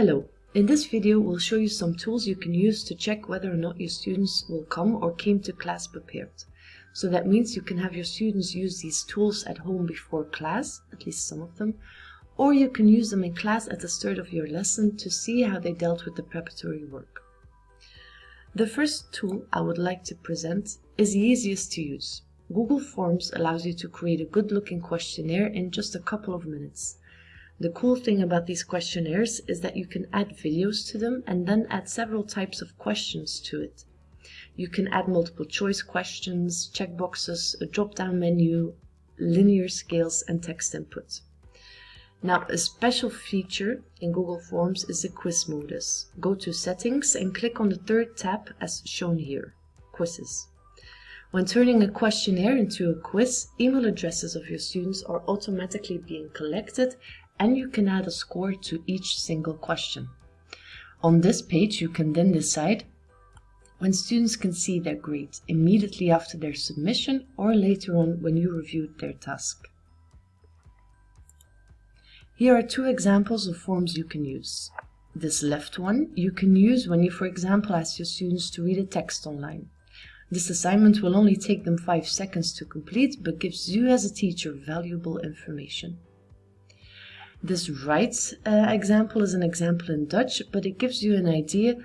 Hello, in this video we'll show you some tools you can use to check whether or not your students will come or came to class prepared. So that means you can have your students use these tools at home before class, at least some of them, or you can use them in class at the start of your lesson to see how they dealt with the preparatory work. The first tool I would like to present is the easiest to use. Google Forms allows you to create a good looking questionnaire in just a couple of minutes. The cool thing about these questionnaires is that you can add videos to them and then add several types of questions to it. You can add multiple choice questions, checkboxes, a drop-down menu, linear scales and text input. Now a special feature in Google Forms is the quiz modus. Go to settings and click on the third tab as shown here, quizzes. When turning a questionnaire into a quiz, email addresses of your students are automatically being collected and you can add a score to each single question. On this page, you can then decide when students can see their grade immediately after their submission or later on when you reviewed their task. Here are two examples of forms you can use. This left one you can use when you, for example, ask your students to read a text online. This assignment will only take them 5 seconds to complete, but gives you as a teacher valuable information. This right uh, example is an example in Dutch, but it gives you an idea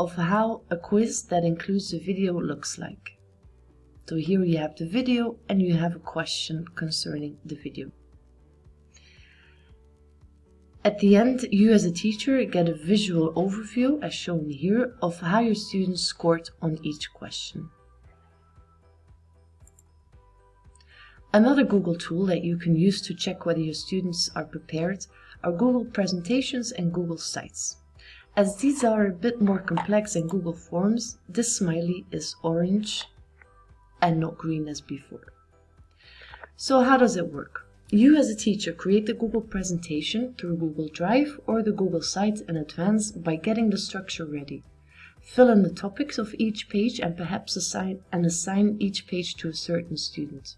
of how a quiz that includes a video looks like. So here you have the video and you have a question concerning the video. At the end, you as a teacher get a visual overview, as shown here, of how your students scored on each question. Another Google tool that you can use to check whether your students are prepared are Google Presentations and Google Sites. As these are a bit more complex than Google Forms, this smiley is orange and not green as before. So how does it work? You as a teacher create the Google presentation through Google Drive or the Google site in advance by getting the structure ready. Fill in the topics of each page and perhaps assign and assign each page to a certain student.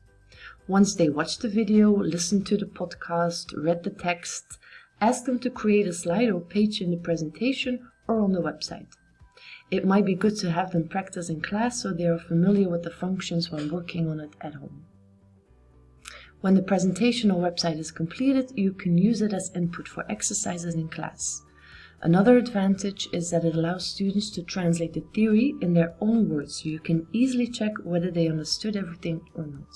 Once they watch the video, listen to the podcast, read the text, ask them to create a slide or page in the presentation or on the website. It might be good to have them practice in class so they are familiar with the functions when working on it at home. When the presentation or website is completed, you can use it as input for exercises in class. Another advantage is that it allows students to translate the theory in their own words so you can easily check whether they understood everything or not.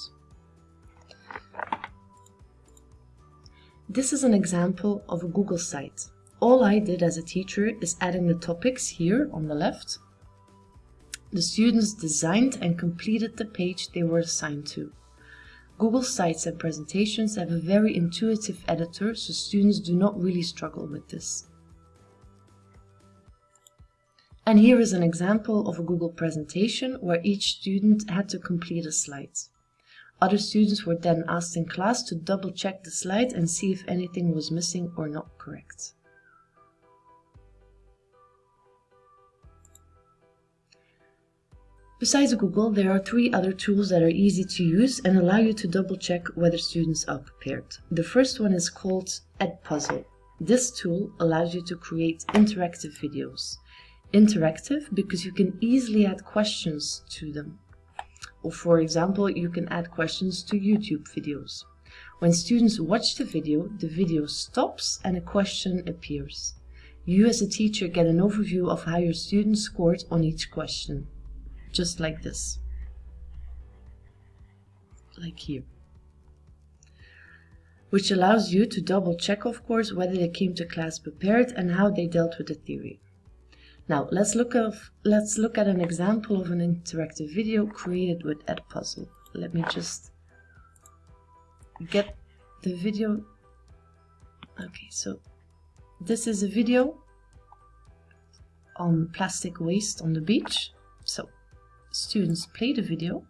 This is an example of a Google site. All I did as a teacher is adding the topics here on the left. The students designed and completed the page they were assigned to. Google Sites and presentations have a very intuitive editor, so students do not really struggle with this. And here is an example of a Google presentation where each student had to complete a slide. Other students were then asked in class to double check the slide and see if anything was missing or not correct. Besides Google, there are three other tools that are easy to use and allow you to double check whether students are prepared. The first one is called Edpuzzle. This tool allows you to create interactive videos. Interactive because you can easily add questions to them. Or for example, you can add questions to YouTube videos. When students watch the video, the video stops and a question appears. You as a teacher get an overview of how your students scored on each question. Just like this. Like here. Which allows you to double check, of course, whether they came to class prepared and how they dealt with the theory. Now let's look of let's look at an example of an interactive video created with Edpuzzle. Let me just get the video. Okay, so this is a video on plastic waste on the beach. So students play the video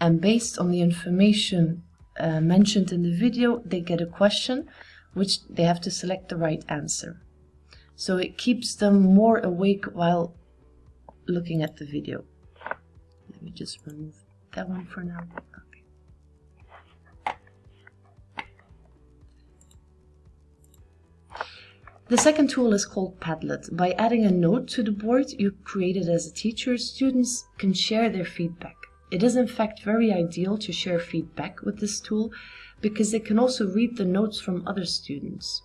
and based on the information uh, mentioned in the video, they get a question which they have to select the right answer. So it keeps them more awake while looking at the video. Let me just remove that one for now. Okay. The second tool is called Padlet. By adding a note to the board you created as a teacher, students can share their feedback. It is in fact very ideal to share feedback with this tool because they can also read the notes from other students.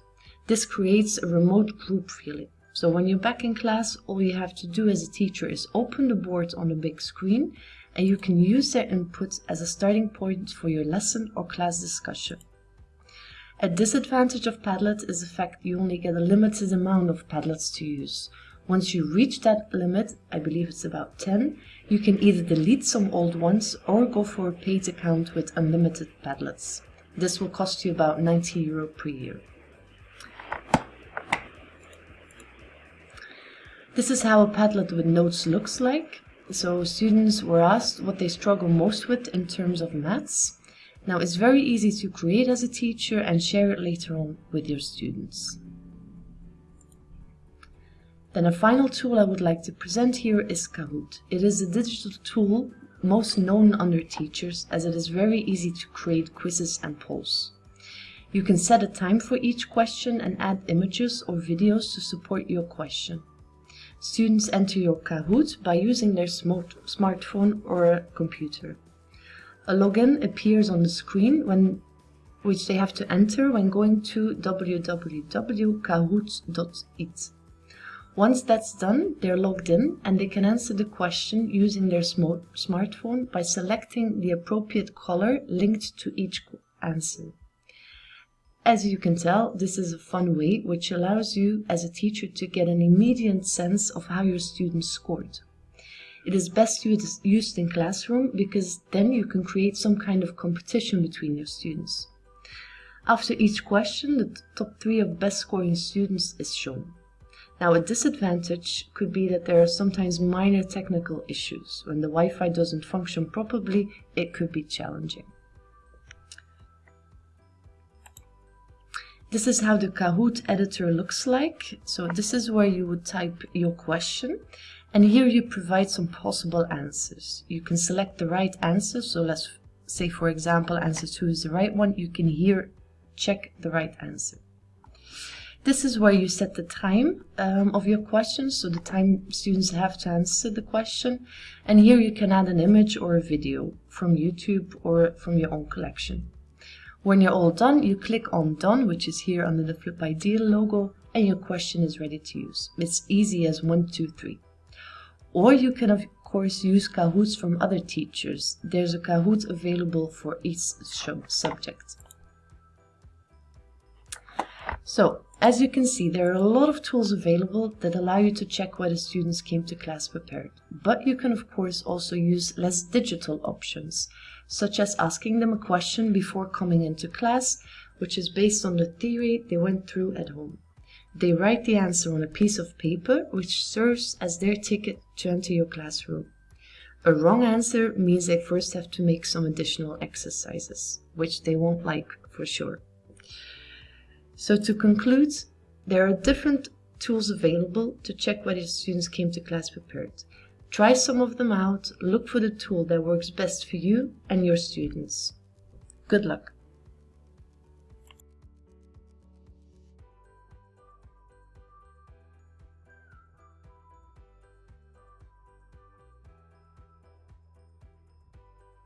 This creates a remote group feeling. So when you're back in class, all you have to do as a teacher is open the board on the big screen and you can use their input as a starting point for your lesson or class discussion. A disadvantage of Padlet is the fact you only get a limited amount of Padlets to use. Once you reach that limit, I believe it's about 10, you can either delete some old ones or go for a paid account with unlimited Padlets. This will cost you about 90 euro per year. This is how a Padlet with notes looks like. So students were asked what they struggle most with in terms of maths. Now it's very easy to create as a teacher and share it later on with your students. Then a final tool I would like to present here is Kahoot. It is a digital tool most known under teachers as it is very easy to create quizzes and polls. You can set a time for each question and add images or videos to support your question. Students enter your Kahoot by using their smart smartphone or a computer. A login appears on the screen when, which they have to enter when going to www.kahoot.it. Once that's done, they're logged in and they can answer the question using their sm smartphone by selecting the appropriate color linked to each answer. As you can tell, this is a fun way which allows you as a teacher to get an immediate sense of how your students scored. It is best used in classroom because then you can create some kind of competition between your students. After each question, the top three of best scoring students is shown. Now a disadvantage could be that there are sometimes minor technical issues. When the Wi-Fi doesn't function properly, it could be challenging. This is how the Kahoot editor looks like. So this is where you would type your question. And here you provide some possible answers. You can select the right answer. So let's say, for example, answer two is the right one. You can here check the right answer. This is where you set the time um, of your question, so the time students have to answer the question. And here you can add an image or a video from YouTube or from your own collection. When you're all done, you click on Done, which is here under the Flip Ideal logo, and your question is ready to use. It's easy as one, two, three. Or you can, of course, use Kahoots from other teachers. There's a Kahoot available for each subject. So, as you can see, there are a lot of tools available that allow you to check whether students came to class prepared. But you can, of course, also use less digital options such as asking them a question before coming into class, which is based on the theory they went through at home. They write the answer on a piece of paper, which serves as their ticket to enter your classroom. A wrong answer means they first have to make some additional exercises, which they won't like for sure. So to conclude, there are different tools available to check whether students came to class prepared. Try some of them out, look for the tool that works best for you and your students. Good luck!